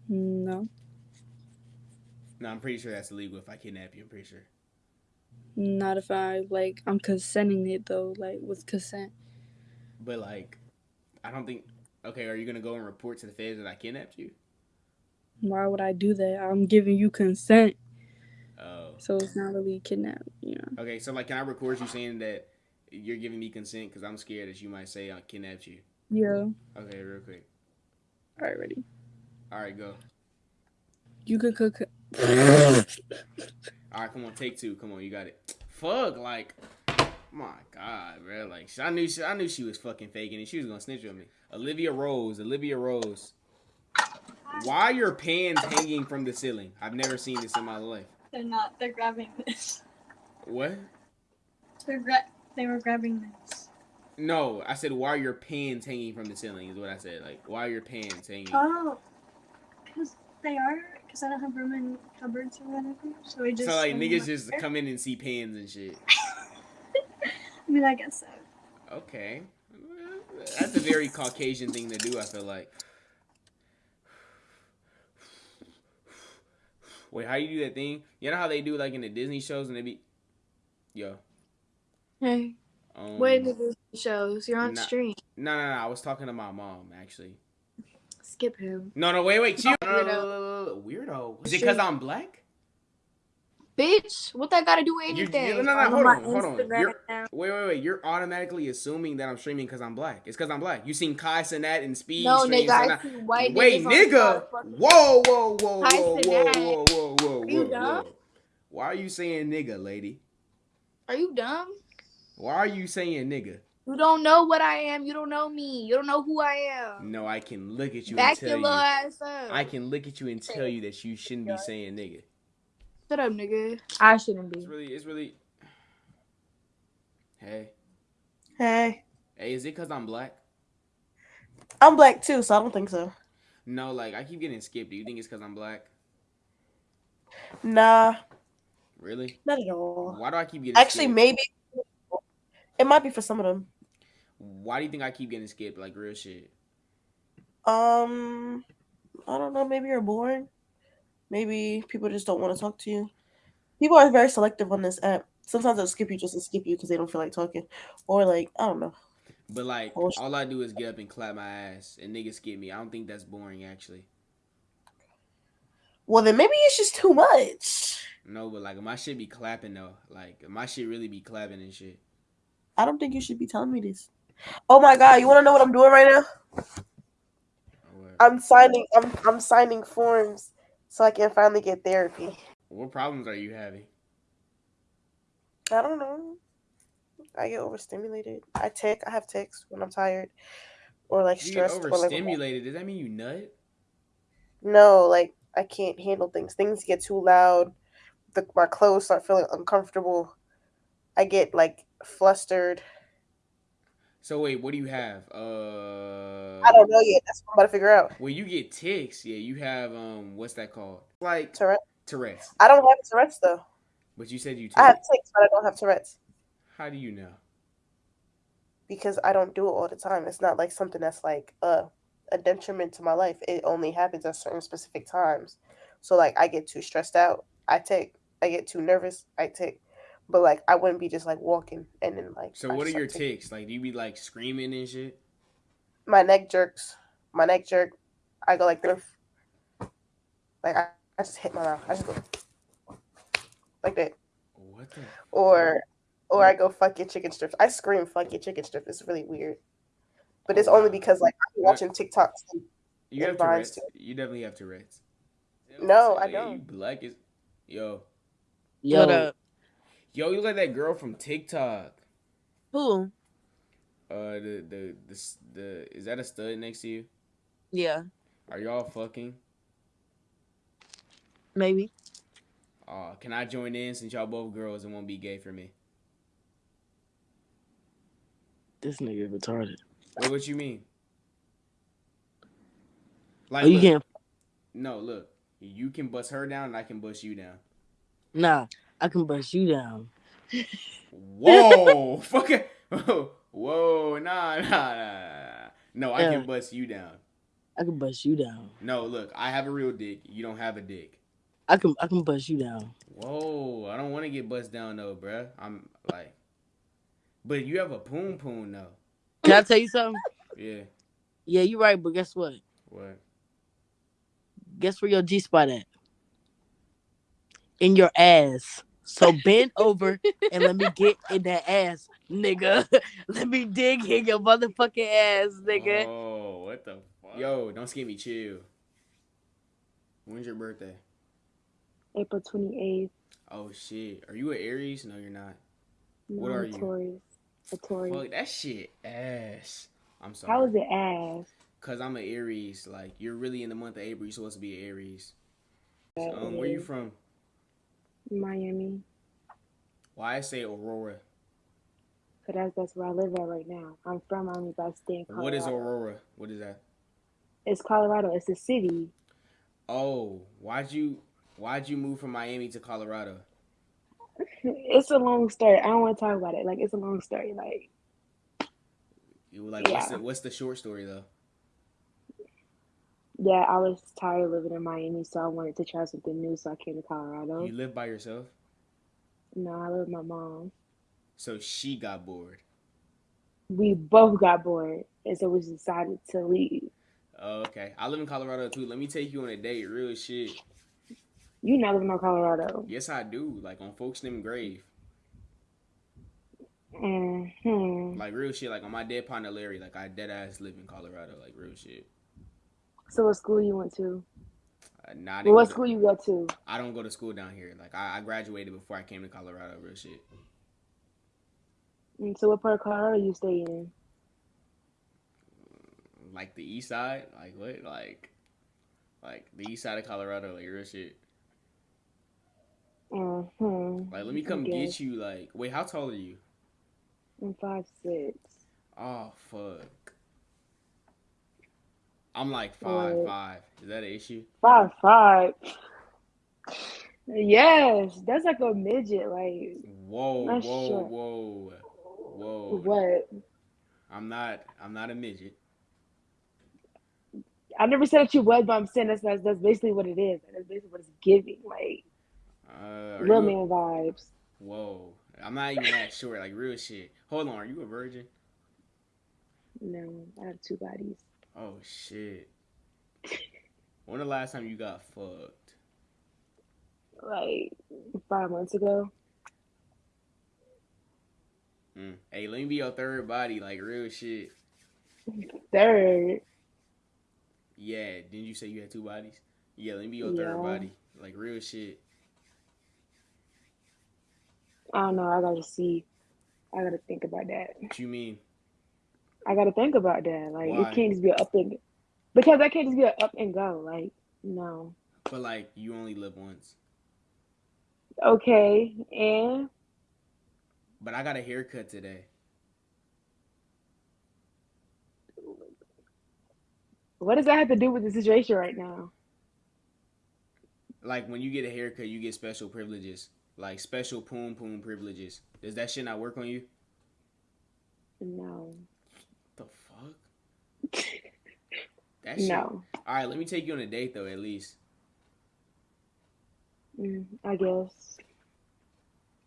No, No, I'm pretty sure that's illegal if I kidnap you. I'm pretty sure. not if I like. I'm consenting it though, like with consent. But like, I don't think. Okay, are you gonna go and report to the feds that I kidnapped you? Why would I do that? I'm giving you consent, Oh. so it's not really kidnap. You know. Okay, so like, can I record you saying that you're giving me consent because I'm scared that you might say I kidnapped you? Yeah. Okay, real quick. All right, ready. All right, go. You could cook. All right, come on, take two. Come on, you got it. Fuck, like, my God, bro. Like, I knew she, I knew she was fucking faking it. She was gonna snitch on me. Olivia Rose, Olivia Rose. Why are your pants hanging from the ceiling? I've never seen this in my life. They're not. They're grabbing this. What? They're gra- They were grabbing this. No, I said why are your pants hanging from the ceiling? Is what I said. Like, why are your pants hanging? Oh, because they are. Because I don't have room in cupboards or whatever. So we just. so like niggas just there. come in and see pans and shit. I mean, I guess so. Okay. That's a very Caucasian thing to do, I feel like. Wait, how you do that thing? You know how they do like in the Disney shows and they be Yo. Hey, Um, wait a minute, shows. You're on nah- stream. No, no, no. I was talking to my mom actually. Skip him. No, no, wait, wait, chill. Weirdo. no, no, no, no, Weirdo. Is it because I'm black? Bitch, what that got to do with You, anything? you, no, no, no, hold on, hold on. Instagram wait, wait, wait. You're automatically assuming that I'm streaming because I'm black. It's because I'm black. You seen Kai Cenat and Speed No, nigga, I so see white Wait, niggas on nigga. motherfucking- Whoa, whoa, whoa, Kai whoa, whoa, whoa, whoa, whoa, Are you whoa, dumb? whoa. Why are you saying nigga, lady? Are you dumb? Why are you saying nigga? You don't know what I am. You don't know me. You don't know who I am. No, I can look at you Back and tell your you. ass up. I can look at you and tell you that you shouldn't be saying nigga. Shut up, nigga. I shouldn't be. It's be. really, it's really. Hey, Hey, hey, is it because I'm black? I'm black too, so I don't think so. No, like I keep getting skipped. Do you think it's because I'm black? Nah, Really? not at all. Why do I keep getting skipped? Actually, skipped? maybe it might be for some of them. Why do you think I keep getting skipped? Like real shit. Um, I don't know. Maybe you're boring. Maybe people just don't want to talk to you. People are very selective on this app. Sometimes they'll skip you just to skip you because they don't feel like talking, or like I don't know. But like, Oh, all I do is get up and clap my ass, and niggas skip me. I don't think that's boring, actually. Well, then maybe it's just too much. No, but like my shit be clapping though. Like my shit really be clapping and shit. I don't think you should be telling me this. Oh my god, you want to know what I'm doing right now? I'm signing. I'm I'm signing forms so I can finally get therapy. What problems are you having? I don't know. I get overstimulated. I tick. I have ticks when I'm tired or like You stressed. like, overstimulated. Does that mean you nut? no, like I can't handle things. Things get too loud. The, my clothes start feeling uncomfortable. I get like flustered. So wait, what do you have? Uh, I don't know yet. That's what I'm about to figure out. Well, you get ticks. Yeah, you have um, what's that called? Like Tourette. Tourette's. I don't have Tourette's though. But you said you. I have ticks, but I don't have Tourette's How do you know? because I don't do it all the time. It's not like something that's like a a detriment to my life. It only happens at certain specific times. So like I get too stressed out, I take. I get too nervous, I take. But like I wouldn't be just like walking and then like. So I what are your taking- ticks? Like, do you be like screaming and shit? My neck jerks. My neck jerk. I go like this. Like I, I just hit my mouth. I just go like that. What the? Or or I go fuck your chicken strips. I scream fuck your chicken strip. It's really weird. But Oh, it's only because like I'm watching TikToks. and You in have Vines Tourette's. You definitely have Tourette's. No, I don't. You black as yo. Yo, What up? Yo, you look like that girl from TikTok. Who? Uh, the the the s- the is that a stud next to you? Yeah, Are y'all fucking? maybe. Uh, can I join in since y'all both girls and won't be gay for me? this nigga retarded. Wait, what you mean? Like, Oh, you look, can't. no, look, you can bust her down and I can bust you down. Nah, I can bust you down. Whoa, fuck it. Whoa, nah, nah, nah. No, I can uh, bust you down. I can bust you down. No, look, I have a real dick. You don't have a dick. I can. I can bust you down. Whoa, I don't want to get bust down though, bruh. I'm like, but you have a poon poon though. Can I tell you something? Yeah. Yeah, you're right. But guess what? What? Guess where your G spot at? In your ass. So bend over and let me get in that ass, nigga. let me dig in your motherfucking ass, nigga. Oh, what the fuck? Yo, don't skip me. Chill. When's your birthday? April 28th. Oh shit. Are you an Aries? No, you're not. No, What are I'm you? Taurus. A Taurus. Fuck that shit ass. I'm sorry. How is it ass? Cause I'm an Aries. Like you're really in the month of April. You're supposed to be an Aries. Yeah, Um, it where you from? Miami. Why I say Aurora? Cause that's that's where I live at right now. I'm from Miami, but I stay in Colorado. What is Aurora? What is that? It's Colorado. It's a city. Oh, why'd you why'd you move from Miami to Colorado? It's a long story. I don't want to talk about it. Like it's a long story. Like You like what's the what's the short story though? Yeah, I was tired of living in Miami, so I wanted to try something new. So I came to Colorado. You live by yourself? No, I live with my mom. So she got bored. We both got bored, and so we decided to leave. Oh, okay. I live in Colorado too. Let me take you on a date. Real shit. You not living in Colorado. Yes, I do. Like on folks named Grave. hmm Like real shit. Like on my dead partner Larry. Like I dead ass live in Colorado. Like real shit. So what school you went to? Uh, didn't Well, what to- school you go to? I don't go to school down here. Like I, I graduated before I came to Colorado. Real shit. And so what part of Colorado you stay in? Like the east side. Like what? Like, like the east side of Colorado. Like real shit. Mm-hmm. Like let me come get you. Like wait, how tall are you? I'm five six. Oh fuck. I'm like five five. Is that an issue? Five five. Yes, that's like a midget. Like Whoa, whoa, sure. whoa, whoa. what? I'm not. I'm not a midget. I never said that you was, but I'm saying that's that's, that's basically what it is. That's basically what it's giving. Like Uh, are little a- man vibes. Whoa. I'm not even that short. Like real shit. Hold on. Are you a virgin? No, I have two bodies. Oh shit. When the last time you got fucked? Like five months ago. Mm. Hey, let me be your third body. Like real shit. Third. Yeah. Didn't you say you had two bodies? Yeah. Let me be your third body. Like real shit. I don't know. I gotta see. I gotta think about that. What you mean? I gotta think about that. Like Why? it can't just be a up and because I can't just be a up and go. Like no. But like, you only live once. Okay, and But I got a haircut today. what does that have to do with the situation right now? Like when you get a haircut, you get special privileges. Like special poom poom privileges. Does that shit not work on you? No. That shit. No. All right, let me take you on a date though, at least Mm, I guess.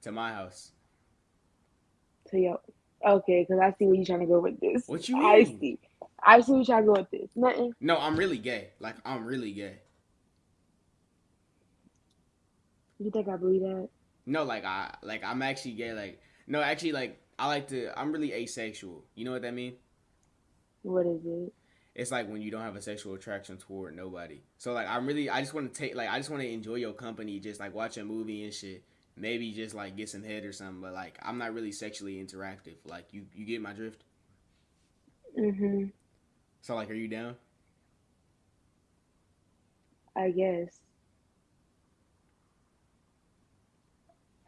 to my house. To yo, okay, because I see where you're trying to go with this. What you? I see. I see where you're trying to go with this. Nothing. No, I'm really gay. Like I'm really gay. You think I believe that? No, like I like I'm actually gay. Like no, actually like I like to. I'm really asexual. You know what that mean? What is it? it's like when you don't have a sexual attraction toward nobody. So like I'm really I just want to take like I just want to enjoy your company, just like watch a movie and shit. Maybe just like get some head or something, but like I'm not really sexually interactive. Like you you get my drift. Mhm. So like, are you down? I guess.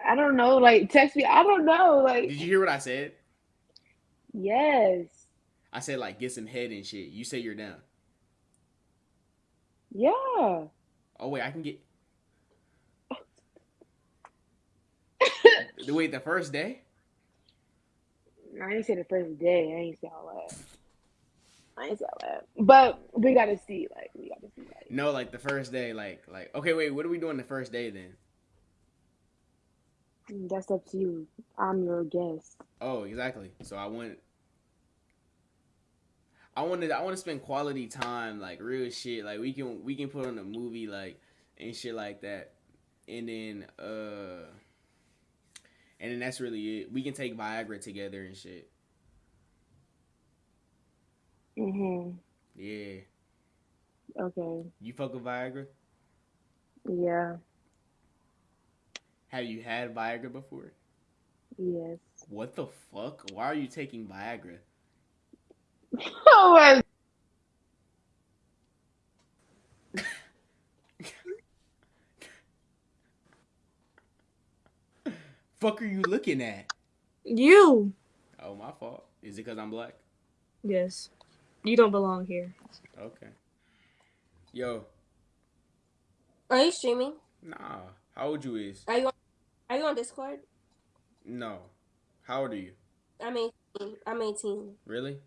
I don't know. Like, text me. I don't know. Like, Did you hear what I said? yes, I said like get some head and shit. You say you're down. yeah. Oh wait, I can get. The wait, the first day? I ain't say the first day. I ain't say all that. I ain't say all that. But we gotta see. Like, we gotta see. Like, No, like the first day. Like like okay, wait. What are we doing the first day then? that's up to you. I'm your guest. Oh, exactly. So I want. I wanted. I want to spend quality time, like real shit. Like we can we can put on a movie, like and shit like that, and then uh, and then that's really it. We can take Viagra together and shit. Mhm. Yeah. Okay. You fuck with Viagra? Yeah. Have you had Viagra before? Yes. What the fuck? Why are you taking Viagra? Oh my. Fuck are you looking at? You. Oh, my fault. Is it because I'm black? Yes. You don't belong here. Okay. Yo, Are you streaming? nah. How old you is? Are you on, are you on Discord? No. How old are you? I'm 18. I'm 18. Really?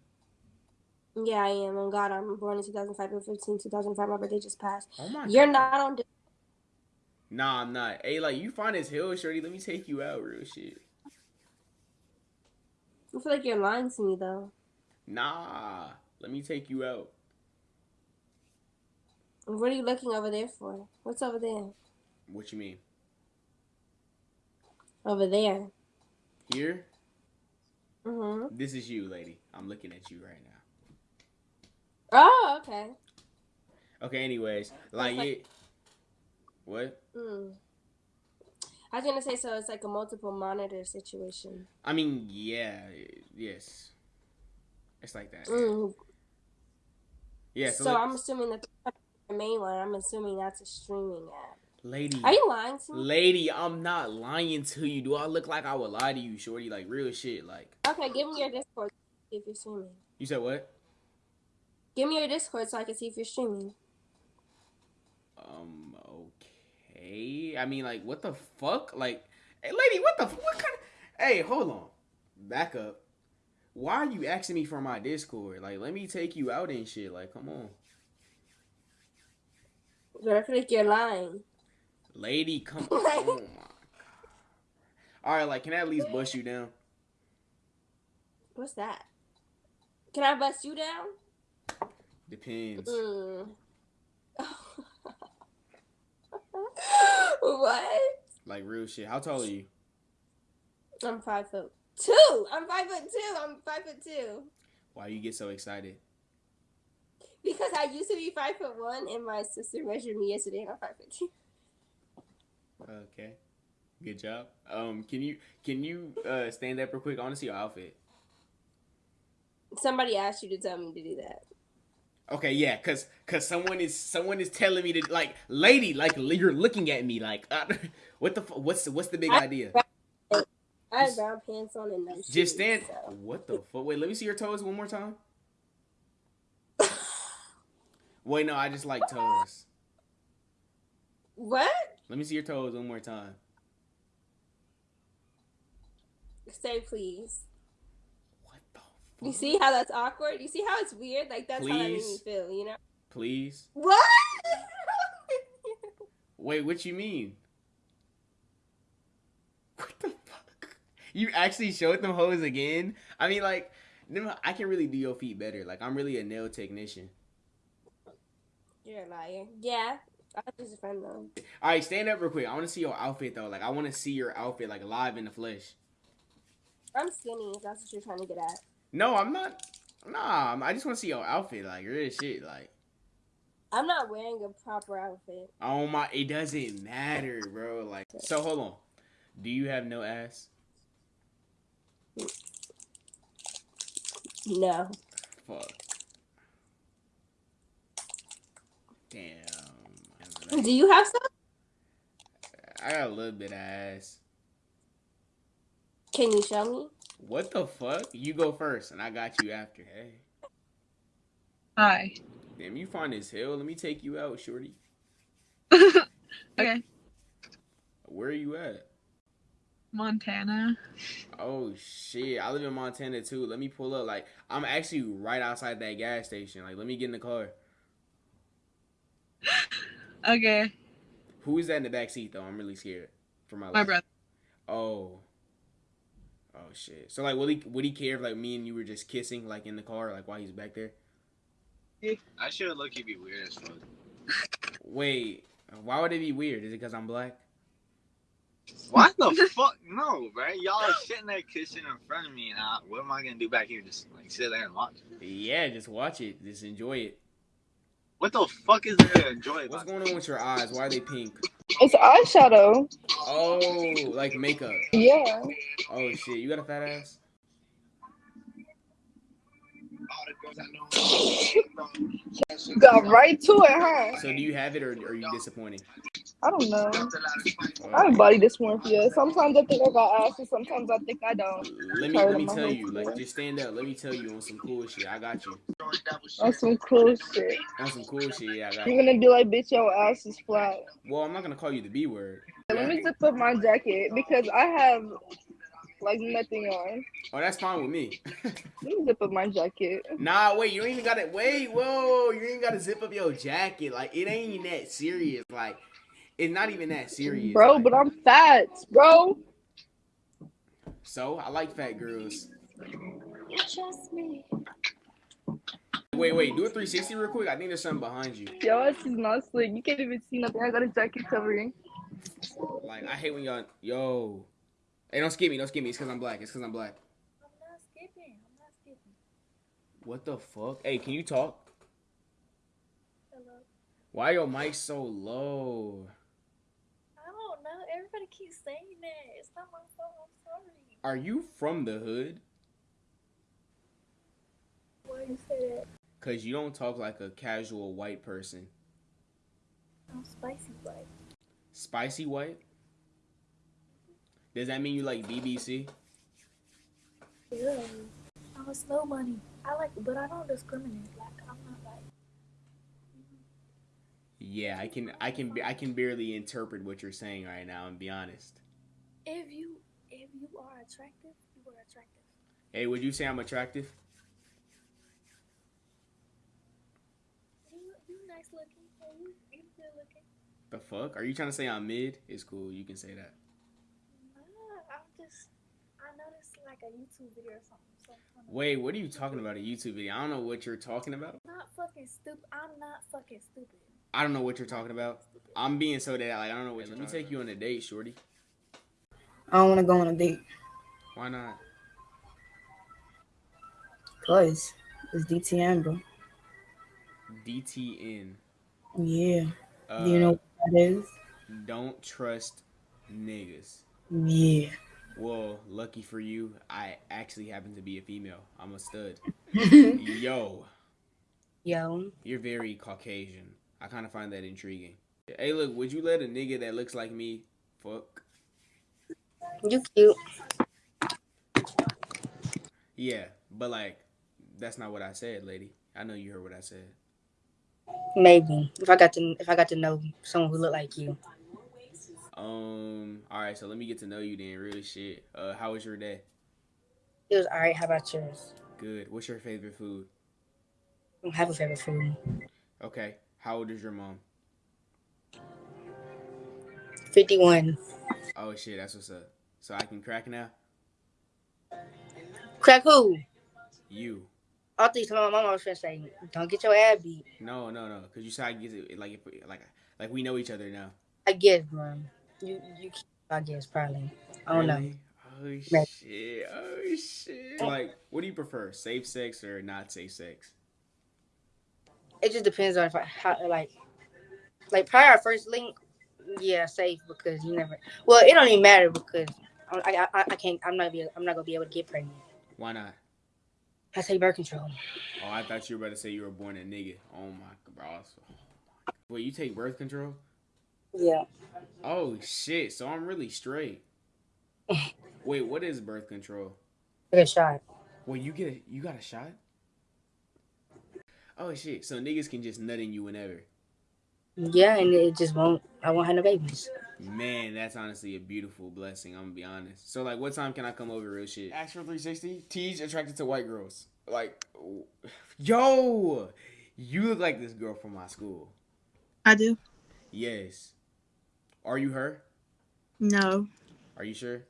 Yeah, I am. On God, I'm born in 2005, April 15, 2005. My birthday just passed. Oh my You're God. not on. Nah, I'm not. Hey, like you find this hill, shorty. Let me take you out, real shit. I feel like you're lying to me, though. Nah. Let me take you out. What are you looking over there for? What's over there? What you mean? Over there. Here? Mm-hmm. This is you, lady. I'm looking at you right now. Oh, okay. Okay, anyways. Like it What? Mm. I was gonna say so. It's like a multiple monitor situation. I mean, yeah, yes. It's like that. Mm. Yeah, so, So, I'm assuming that the main one. I'm assuming that's a streaming app. lady. Are you lying to me? Lady, I'm not lying to you. Do I look like I would lie to you, shorty? Like real shit. Like Okay, give me your Discord if you're streaming. you said what? Give me your Discord so I can see if you're streaming. Um, okay. I mean, like, what the fuck? Like, hey, lady, what the what kind of? Hey, hold on. Back up. Why are you asking me for my Discord? Like, let me take you out and shit. Like, come on, But I feel like you're lying. lady, come on. Oh my god. All right, like, can I at least bust you down? What's that? Can I bust you down? Depends. Mm. what? Like real shit. How tall are you? I'm five foot two. I'm five foot two. I'm five foot two. Why you get so excited? Because I used to be five foot one, and my sister measured me yesterday, and I'm five foot two. Okay. Good job. Um, can you can you uh stand up real quick? I want to see your outfit. Somebody asked you to tell me to do that. Okay, yeah, cause cause someone is someone is telling me to like, lady, like you're looking at me like, uh, what the what's what's the big I- idea? I have brown pants on and no shoes. Just stand. so- What the fuck? Wait, let me see your toes one more time. Wait, no, I just like toes. What? Let me see your toes one more time. Say please. You see how that's awkward? You see how it's weird? Like that's how that made me feel. You know? Please. What? Wait, what you mean? What the fuck? You actually showed them hoes again? I mean, like, I can really do your feet better. Like, I'm really a nail technician. You're a liar. Yeah. I just a friend though. All right, stand up real quick. I want to see your outfit though. Like, I want to see your outfit like live in the flesh. I'm skinny. If that's what you're trying to get at. No, I'm not. Nah, I just want to see your outfit, like real shit, like. I'm not wearing a proper outfit. Oh my, it doesn't matter, bro. Like, so hold on. Do you have no ass? No. Fuck. Damn. Do you have some? I got a little bit of ass. Can you show me? What the fuck? You go first, and I got you after. Hey. Hi. Damn, you find this hell. Let me take you out, shorty. Okay. Where are you at? Montana. Oh shit, I live in Montana too. Let me pull up. Like, I'm actually right outside that gas station. Like, let me get in the car. Okay. Who is that in the back seat though? I'm really scared for my life. My brother. Oh. Oh shit. So like, would he would he care if like me and you were just kissing like in the car like while he's back there? I should look He'd be weird as fuck. Wait, why would it be weird? Is it because I'm black? What the fuck? No, right? Y'all are sitting there kissing in front of me, and I, what am I gonna do back here? Just like sit there and watch? Yeah, just watch it. Just enjoy it. What the fuck is there to enjoy? What's going on with your eyes? Why are they pink? It's eyeshadow. Oh, like makeup. Yeah. Oh shit, you got a fat ass? Got right to it, huh? So do you have it or are you disappointed? I don't know. I have a body you. Sometimes I think I got ass, and sometimes I think I don't. Let me let me tell you, like just stand up. Let me tell you on some cool shit. I got you. On some cool shit. On some cool shit, yeah, I got You're you. gonna be like, bitch, your ass is flat. Well, I'm not gonna call you the B word. Let me zip up my jacket because I have like nothing on. Oh, that's fine with me. Let me zip up my jacket. Nah, wait, you ain't even gotta wait, whoa, you ain't gotta zip up your jacket. Like it ain't even that serious. Like it's not even that serious. Bro, like- but I'm fat, bro. So I like fat girls. Trust me. Wait, wait, do a 360 real quick. I think there's something behind you. Your ass is not slick. You can't even see nothing. I got a jacket covering. Like I hate when y'all yo. Hey, don't skip me, don't skip me. It's cause I'm black. It's cause I'm black. What the fuck? Hey, can you talk? Hello. Why your mic so low? I don't know. Everybody keeps saying that. It's not my fault. I'm sorry. Are you from the hood? Why you say that? Cause you don't talk like a casual white person. I'm spicy white. Spicy white? Does that mean you like BBC? Yeah. I'm a slow money. I like, but I don't discriminate. Like I'm not like. Yeah, I can I can I can barely interpret what you're saying right now and be honest. If you if you are attractive, you are attractive. Hey, would you say I'm attractive? You you nice looking. You you good looking. The fuck? Are you trying to say I'm mid? It's cool. You can say that. Nah, I'm just. I noticed like a YouTube video or something. So Wait, what are you talking about? A YouTube video? I don't know what you're talking about. I'm not fucking stupid. I'm not fucking stupid. I don't know what you're talking about. I'm being so that like I don't know what. Let me take you on a date, shorty. I don't want to go on a date Why not? because it's DTM, bro. DTN. Yeah. Uh, Do you know what that is? Don't trust niggas. Yeah. Well, lucky for you, I actually happen to be a female. I'm a stud. Yo, Yo. you're very Caucasian. I kind of find that intriguing. Hey, look, would you let a nigga that looks like me fuck? You cute. Yeah, but like, that's not what I said, lady. I know you heard what I said. Maybe if I got to if I got to know someone who looked like you. Um, all right, so let me get to know you then. Really shit. Uh, how was your day? It was alright. How about yours? Good. What's your favorite food? I don't have a favorite food. Okay. How old is your mom? Fifty one. Oh shit, that's what's up. So I can crack now. Crack who? You. I think my mom was finna say, "Don't get your ass beat." No, no, no. Cause you said I get it like like like we know each other now. I guess, man. You you. I guess probably. I don't know. Oh shit! Oh shit! Like, what do you prefer, safe sex or not safe sex? It just depends on if I how like like prior our first link. Yeah, safe because you never. Well, it don't even matter because I I, I can't. I'm not be. I'm not gonna be able to get pregnant. Why not? I take birth control. Oh, I thought you were about to say you were born a nigga. Oh my bro. Oh. Wait, you take birth control? Yeah. Oh shit! So I'm really straight. Wait, what is birth control? Get a shot. Well, you get a, you got a shot? Oh shit! So niggas can just nut in you whenever. Yeah, and it just won't. I won't have no babies. Man, that's honestly a beautiful blessing. I'm gonna be honest. So like, what time can I come over? Real shit. Ask for 360. T's attracted to white girls. Like, yo, you look like this girl from my school. I do. Yes. Are you her? No, Are you sure?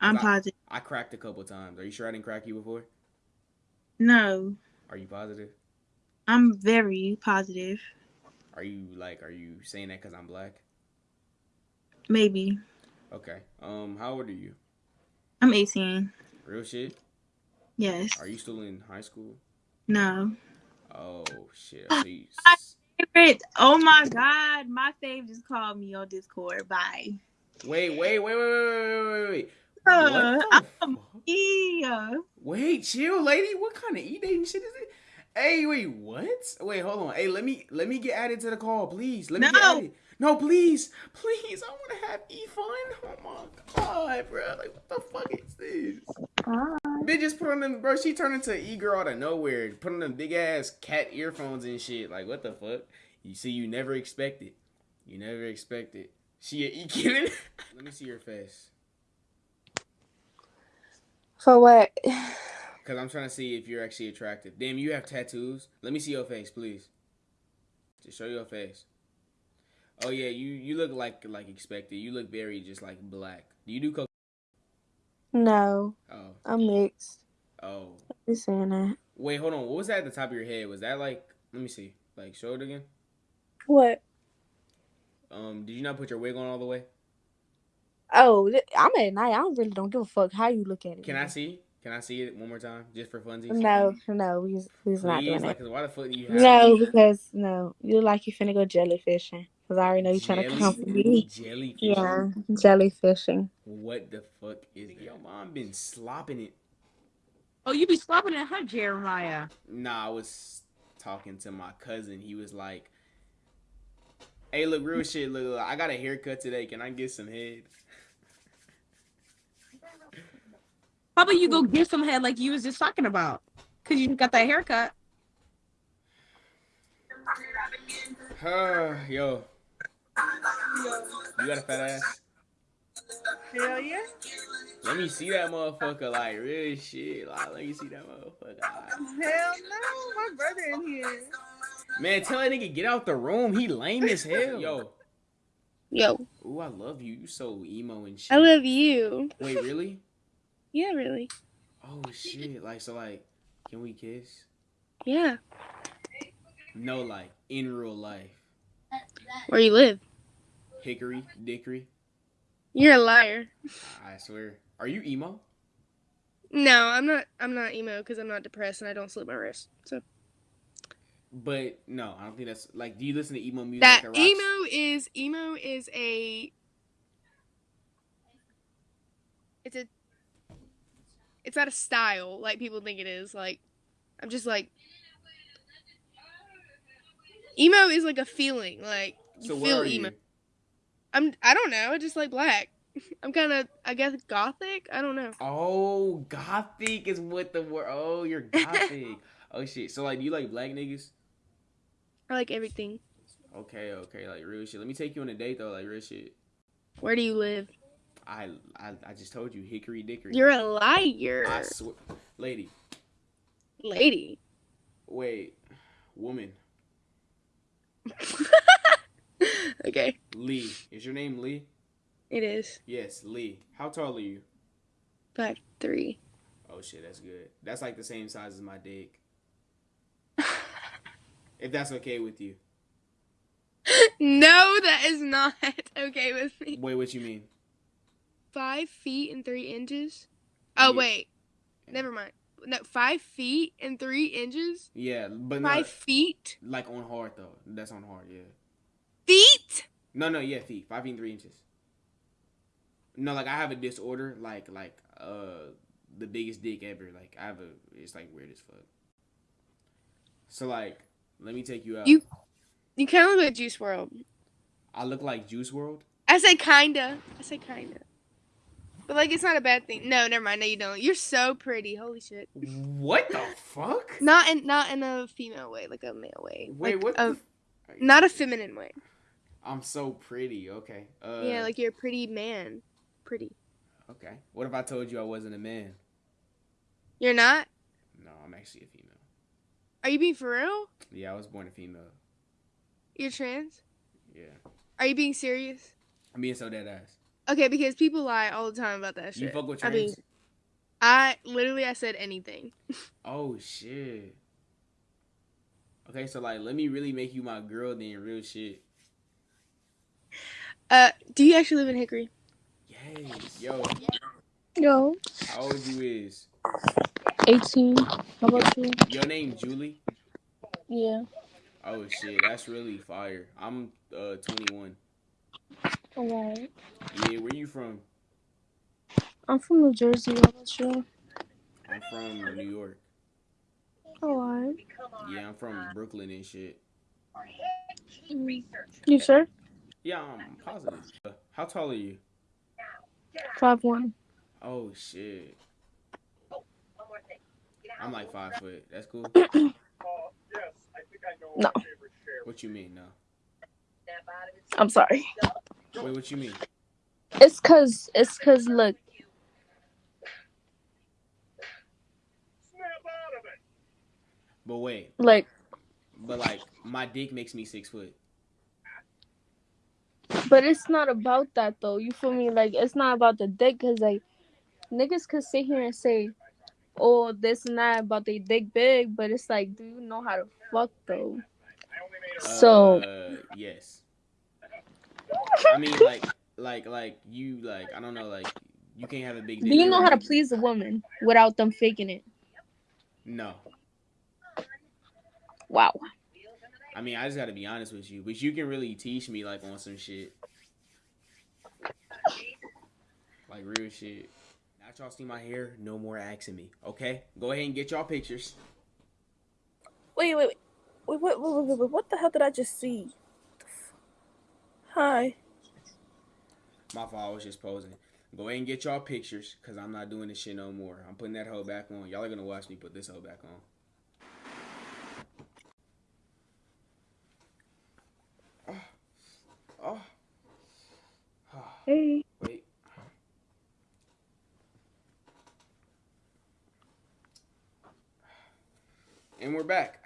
I'm 'Cause I- positive. I cracked a couple times. Are you sure I didn't crack you before? No, Are you positive? I'm very positive. Are you like, are you saying that because I'm black? Maybe. Okay. Um, how old are you? I'm 18. Real shit. Yes. Are you still in high school? No. Oh shit. I see. My favorite. Oh my god, my fave just called me on Discord. Bye. Wait, wait, wait, wait, wait, wait, wait, wait. Uh, What the I'm yeah. Wait, chill, lady. What kind of e dating shit is it? Hey, wait, what? Wait, hold on. Hey, let me let me get added to the call, please. Let me get No. added. No, please, please. I want to have e fun. Oh my god, bro. Like, what the fuck is this? Bitch just put on them, bro. She turned into e girl out of nowhere. Put on them big ass cat earphones and shit. Like, what the fuck? You see, you never expect it. You never expect it. She a e kid. Let me see your face. For what? Cause I'm trying to see if you're actually attractive. Damn, you have tattoos. Let me see your face, please. Just show your face. Oh yeah, you you look like like expected. You look very just like black. Do you do coke? No, Oh I'm mixed. oh. You saying that? Wait, hold on. What was that at the top of your head? Was that like? Let me see. Like, show it again. What? Um, did you not put your wig on all the way? Oh, I'm at night. I don't really don't give a fuck how you look at it. Can I see? Can I see it one more time, just for funsies? No, no, we we's not Please, doing like, that. 'cause why the fuck do you have? No, because no, you look like you finna go jellyfishing. Cause I already know you're trying to come for me. jellyfishing? Yeah, jellyfishing. What the fuck is your mom been slopping it? Oh, you be slopping it, huh, Jeremiah. Nah, I was talking to my cousin. He was like, "Hey, look, real shit. Look, look, I got a haircut today. Can I get some head?" How about you go get some head like you was just talking about? Cause you got that haircut. Uh, yo, you got a fat ass? Hell yeah. Let me see that motherfucker. Like real shit. Like, let me see that motherfucker. Like, Hell no, my brother in here. man, tell that nigga get out the room. He lame as hell. Yo, Yo, ooh, I love you. You so emo and shit. I love you. Wait, really? Yeah, really. Oh shit. Like, so like, can we kiss? Yeah. No, like in real life. Where you live? Hickory, dickory. You're a liar. I swear. Are you emo? No, I'm not. I'm not emo because I'm not depressed and I don't slit my wrist. So But no, I don't think that's like. Do you listen to emo music? that emo is emo is a. It's a. It's not a style like people think it is. Like, I'm just like. Emo is like a feeling. Like you So feel emo. you? I'm. I don't know. I just like black. I'm kind of. I guess gothic. I don't know. Oh, gothic is what the word. Oh, you're gothic. oh shit. So like, do you like black niggas? I like everything. Okay, okay, like real shit. Let me take you on a date though, like real shit. Where do you live? I I, I just told you, hickory dickory. You're a liar. I swear, lady. Lady. Wait, woman. Okay. Lee. Is your name Lee? It is. Yes, Lee. How tall are you? Five three. Oh shit, that's good. That's like the same size as my dick. if that's okay with you. No, that is not okay with me. Wait, what you mean? Five feet and three inches. Oh Yeah. wait, never mind. No, five feet and three inches. Yeah, but Five feet. like on hard though. That's on hard. Yeah. Feet. No, no, yeah, feet, five feet and three inches. No, like I have a disorder, like like uh the biggest dick ever. Like I have a, it's like weird as fuck. So like, let me take you out. You, you kind of look like Juice WRLD. I look like Juice WRLD. I say kinda. I say kinda. But like, it's not a bad thing. No, never mind. No, you don't. You're so pretty. Holy shit. What the fuck? Not in not in a female way, like a male way. Wait, like what A, the- not a feminine way. I'm so pretty. Okay. Uh, yeah, like you're a pretty man. Pretty. Okay. What if I told you I wasn't a man? You're not. No, I'm actually a female. Are you being for real? Yeah, I was born a female. You're trans. Yeah. Are you being serious? I'm being so dead ass. Okay, because people lie all the time about that shit. You fuck with I mean. I literally I said anything. Oh shit. Okay, so like, let me really make you my girl then, real shit. Uh, do you actually live in Hickory? Yes, yo. Yo, How old you is? 18. How about you? Your name Julie? Yeah. Oh shit, that's really fire. I'm uh 21. Alright. Yeah, where you from? I'm from New Jersey. How about you? I'm from New York. Alright. Yeah, I'm from Brooklyn and shit. Mm. You sure? Yeah, I'm positive. How tall are you? Five one. Oh shit. I'm like five foot. That's cool. No. What you mean, no? I'm sorry. Wait, what you mean? It's cause it's cause look. But wait, Like but like my dick makes me six foot. But it's not about that though. You feel me? Like it's not about the dick, cause like niggas could sit here and say, "Oh, this and that about they dick big," but it's like, do you know how to fuck though? So Uh, yes. I mean, like, like, like you, like, I don't know, like, you can't have a big do you know how to please a woman without them faking it? No. Wow. I mean, I just gotta be honest with you, but you can really teach me like on some shit, like real shit. Now that y'all see my hair, no more asking me. Okay, go ahead and get y'all pictures. Wait, wait, wait. Wait, wait, wait, wait, wait, wait. What the hell did I just see? The f- Hi. My fault, I was just posing. Go ahead and get y'all pictures, cause I'm not doing this shit no more. I'm putting that hoe back on. Y'all are gonna watch me put this hoe back on. Oh. Hey. Wait. And we're back.